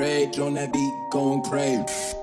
Rage on that beat, going crazy.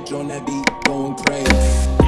bitch on that beat, going crazy.